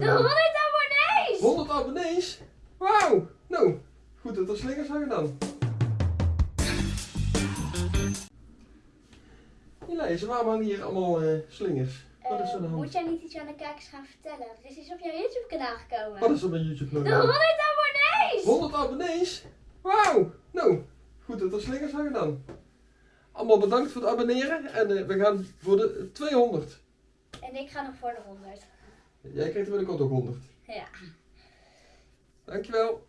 De 100 abonnees! 100 abonnees? Wauw! Nou, goed dat er slingers hangen dan. Elise, waarom hangen hier allemaal eh, slingers? Wat is er de Eh, moet jij niet iets aan de kijkers gaan vertellen? Er is iets op jouw YouTube kanaal gekomen. Wat is er met YouTube De nou? 100 abonnees! 100 abonnees? Wauw! Nou, goed dat er slingers hangen dan. Allemaal bedankt voor het abonneren en eh, we gaan voor de 200. En ik ga nog voor de 100. Jij krijgt er binnenkort ook 100. Ja. Dankjewel.